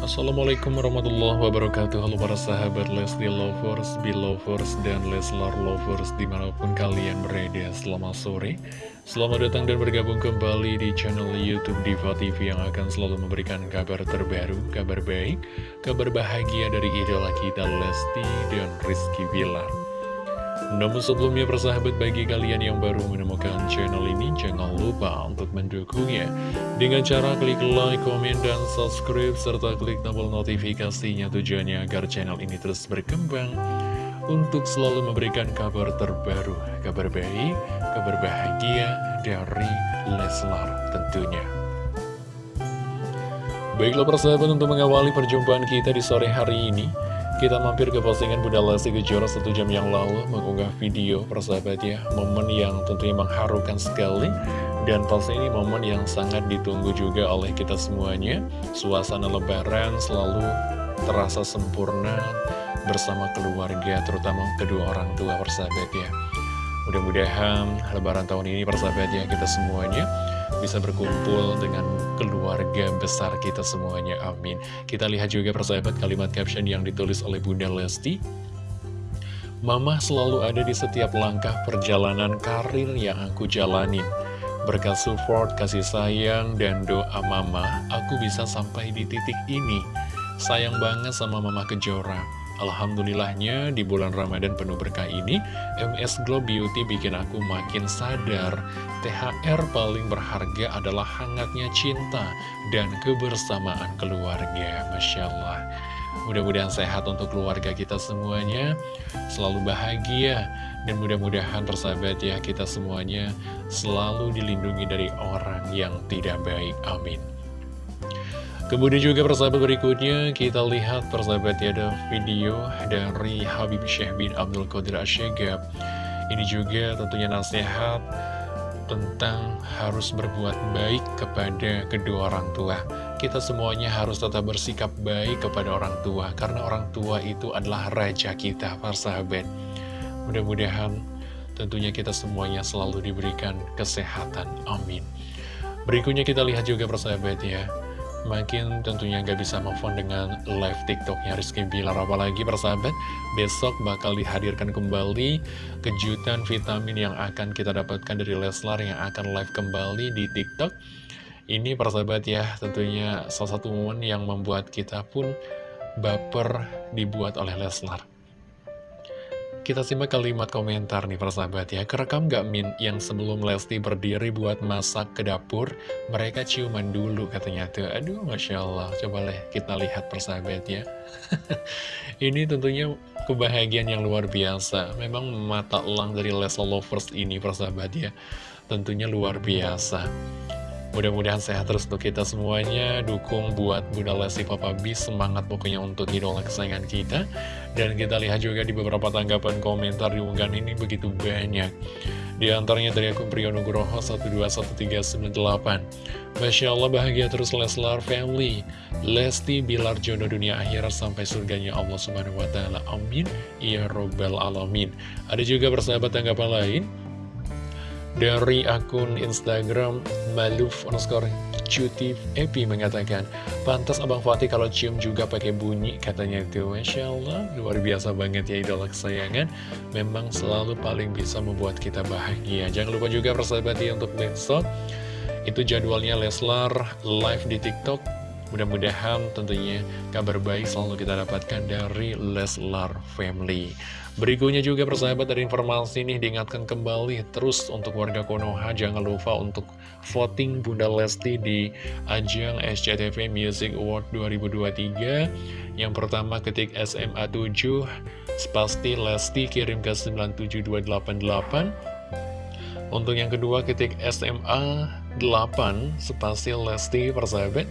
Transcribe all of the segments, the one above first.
Assalamualaikum warahmatullahi wabarakatuh. Halo para sahabat Lesti Lovers, Belovers, dan Leslar Lovers Di mana pun kalian berada Selamat sore. Selamat datang dan bergabung kembali di channel Youtube Diva TV Yang akan selalu memberikan kabar terbaru Kabar baik, kabar bahagia dari idola kita Lesti dan Rizky Bilar namun sebelumnya persahabat bagi kalian yang baru menemukan channel ini Jangan lupa untuk mendukungnya. Dengan cara klik like, komen, dan subscribe Serta klik tombol notifikasinya tujuannya agar channel ini terus berkembang. Untuk selalu memberikan kabar terbaru Kabar baik, kabar bahagia dari Leslar tentunya. Baiklah persahabat untuk mengawali perjumpaan kita di sore hari ini kita mampir ke postingan Bunda Lesti Kejora satu jam yang lalu mengunggah video persahabat ya Momen yang tentunya mengharukan sekali. Dan pasti ini momen yang sangat ditunggu juga oleh kita semuanya. Suasana lebaran selalu terasa sempurna bersama keluarga terutama kedua orang tua persahabat ya. Mudah-mudahan lebaran tahun ini persahabat ya kita semuanya bisa berkumpul dengan keluarga besar kita semuanya, amin. Kita lihat juga persahabat kalimat caption yang ditulis oleh Bunda Lesti. Mama selalu ada di setiap langkah perjalanan karir yang aku jalanin. Berkat support, kasih sayang, dan doa mama, aku bisa sampai di titik ini. Sayang banget sama mama Kejora. Alhamdulillahnya di bulan Ramadan penuh berkah ini MS Glow Beauty bikin aku makin sadar. THR paling berharga adalah hangatnya cinta dan kebersamaan keluarga. Masya Allah. Mudah-mudahan sehat untuk keluarga kita semuanya. Selalu bahagia. Dan mudah-mudahan persahabat ya kita semuanya Selalu dilindungi dari orang yang tidak baik. Amin Kemudian juga persahabat berikutnya kita lihat persahabat ya ada video dari Habib Syekh bin Abdul Qadir Asyegab Ini juga tentunya nasihat tentang harus berbuat baik kepada kedua orang tua. Kita semuanya harus tetap bersikap baik kepada orang tua Karena orang tua itu adalah raja kita persahabat. Mudah-mudahan tentunya kita semuanya selalu diberikan kesehatan. Amin. Berikutnya kita lihat juga persahabat ya Makin tentunya gak bisa move on dengan live tiktoknya Rizky Bilar. Apalagi persahabat, besok bakal dihadirkan kembali kejutan vitamin yang akan kita dapatkan dari Leslar yang akan live kembali di tiktok. Ini persahabat ya, tentunya salah satu momen yang membuat kita pun baper dibuat oleh Leslar kita simak kalimat komentar nih persahabat ya. Kerekam gak Min yang sebelum Lesti berdiri buat masak ke dapur Mereka ciuman dulu katanya tuh. Aduh Masya Allah. Coba deh kita lihat persahabat ya. Ini tentunya kebahagiaan yang luar biasa. Memang mata elang dari Leslie Lovers ini persahabat ya. Tentunya luar biasa Mudah-mudahan sehat terus untuk kita semuanya. Dukung buat Bunda Lesti Papa B Semangat pokoknya untuk idola kesayangan kita. Dan kita lihat juga di beberapa tanggapan komentar di unggahan ini begitu banyak. Di antaranya dari akun Priyonugroho 121398 Masya Allah bahagia terus Leslar Family. Lesti Bilar jodoh dunia akhirat sampai surganya Allah Subhanahu Wa Taala. Amin. Ya Robbal Alamin. Ada juga persahabat tanggapan lain dari akun Instagram Maluf underscore cuti Epi mengatakan Pantas Abang Fatih kalau cium juga pakai bunyi katanya itu. Masya Allah luar biasa banget ya idola kesayangan. Memang selalu paling bisa membuat kita bahagia. Jangan lupa juga persahabat ya untuk besok Itu jadwalnya Leslar live di TikTok Mudah-mudahan tentunya kabar baik selalu kita dapatkan dari Leslar Family. Berikutnya juga persahabat dari informasi ini diingatkan kembali terus untuk warga Konoha. Jangan lupa untuk voting Bunda Lesti di ajang SCTV Music Award 2023 Yang pertama ketik SMA 7 Spasti Lesti kirim ke 97288 Untuk yang kedua ketik SMA 8 Spasti Lesti persahabat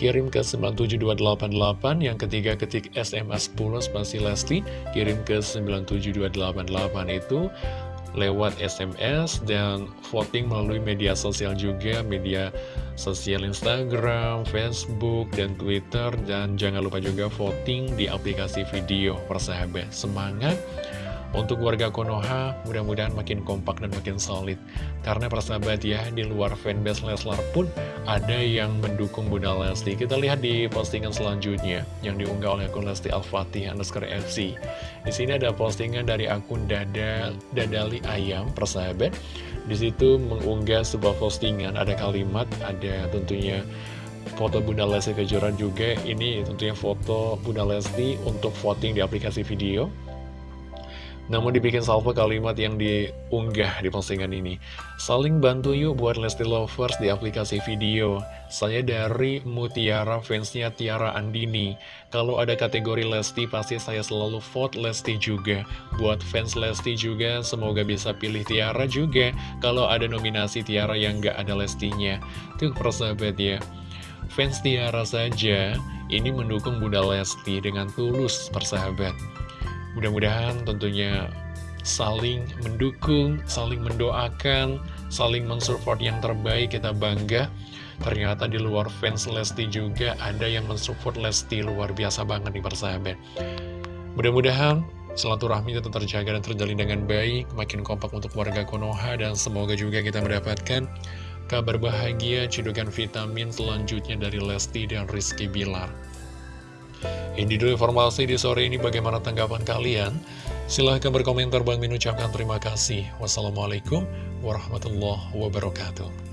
kirim ke 97288 yang ketiga ketik SMS 10 spasi Lesti. Kirim ke 97288 itu lewat SMS dan voting melalui media sosial juga. Media sosial Instagram, Facebook, dan Twitter. Dan jangan lupa juga voting di aplikasi video persahabat. Semangat Untuk warga Konoha, mudah-mudahan makin kompak dan makin solid. Karena persahabat ya, di luar fanbase Leslar pun ada yang mendukung Bunda Lesti. Kita lihat di postingan selanjutnya yang diunggah oleh akun Lesti Al-Fatih underscore FC. Di sini ada postingan dari akun Dada Dadali Ayam, persahabat. Di situ mengunggah sebuah postingan, ada kalimat, ada tentunya foto Bunda Lesti Kejora juga. Ini tentunya foto Bunda Lesti untuk voting di aplikasi video. Namun dibikin salvo kalimat yang diunggah di postingan ini. Saling bantu yuk buat Lesti Lovers di aplikasi video. Saya dari Mutiara fansnya Tiara Andini. Kalau ada kategori Lesti pasti saya selalu vote Lesti juga. Buat fans Lesti juga semoga bisa pilih Tiara juga. Kalau ada nominasi Tiara yang gak ada Lestinya. Tuh persahabat ya. Fans Tiara saja ini mendukung Bunda Lesti dengan tulus persahabat. Mudah-mudahan tentunya saling mendukung, saling mendoakan, saling mensupport yang terbaik, kita bangga. Ternyata di luar fans Lesti juga ada yang mensupport Lesti luar biasa banget nih persahabat. Mudah-mudahan silaturahmi tetap terjaga dan terjalin dengan baik, makin kompak untuk warga Konoha, dan semoga juga kita mendapatkan kabar bahagia, cedukan vitamin selanjutnya dari Lesti dan Rizky Bilar. Ini dulu informasi di sore ini bagaimana tanggapan kalian? Silahkan berkomentar Bang Min ucapkan terima kasih. Wassalamualaikum warahmatullahi wabarakatuh.